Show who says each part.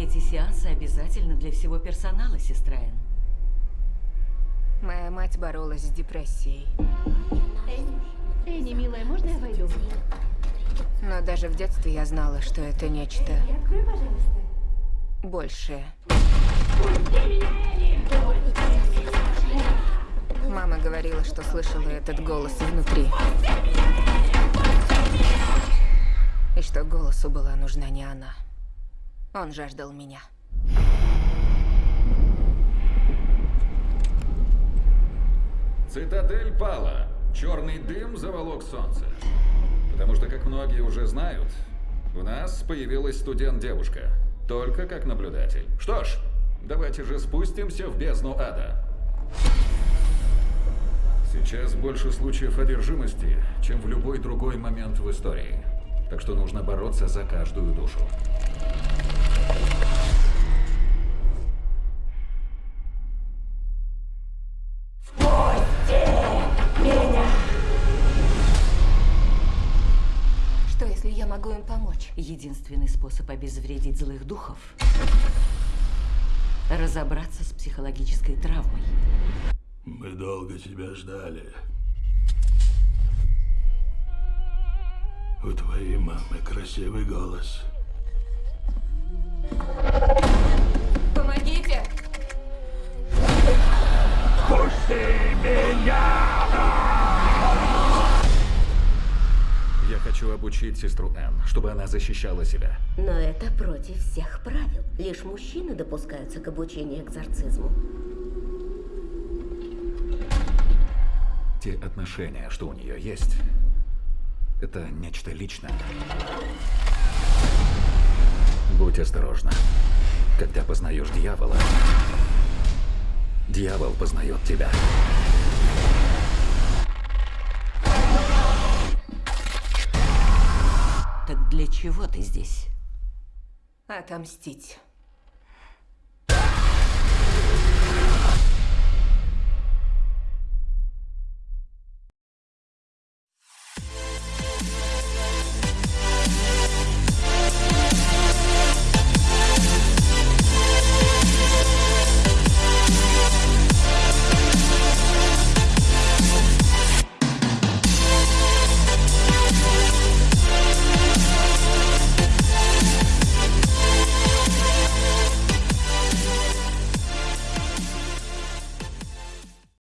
Speaker 1: Эти сеансы обязательно для всего персонала, сестра Энн.
Speaker 2: Моя мать боролась с депрессией.
Speaker 3: Энни, милая, можно я войду?
Speaker 2: Но даже в детстве я знала, что это нечто
Speaker 3: Открой, пожалуйста.
Speaker 2: большее. Мама говорила, что слышала этот голос внутри. И что голосу была нужна не она. Он жаждал меня.
Speaker 4: Цитадель пала. Черный дым заволок солнце. Потому что, как многие уже знают, у нас появилась студент-девушка. Только как наблюдатель. Что ж, давайте же спустимся в бездну ада. Сейчас больше случаев одержимости, чем в любой другой момент в истории. Так что нужно бороться за каждую душу.
Speaker 2: Я могу им помочь?
Speaker 1: Единственный способ обезвредить злых духов – разобраться с психологической травмой.
Speaker 5: Мы долго тебя ждали. У твоей мамы красивый голос.
Speaker 2: Помогите!
Speaker 4: Хочу обучить сестру Энн, чтобы она защищала себя.
Speaker 6: Но это против всех правил. Лишь мужчины допускаются к обучению экзорцизму.
Speaker 4: Те отношения, что у нее есть, это нечто личное. Будь осторожна. Когда познаешь дьявола, дьявол познает тебя.
Speaker 1: Чего ты здесь?
Speaker 2: Отомстить.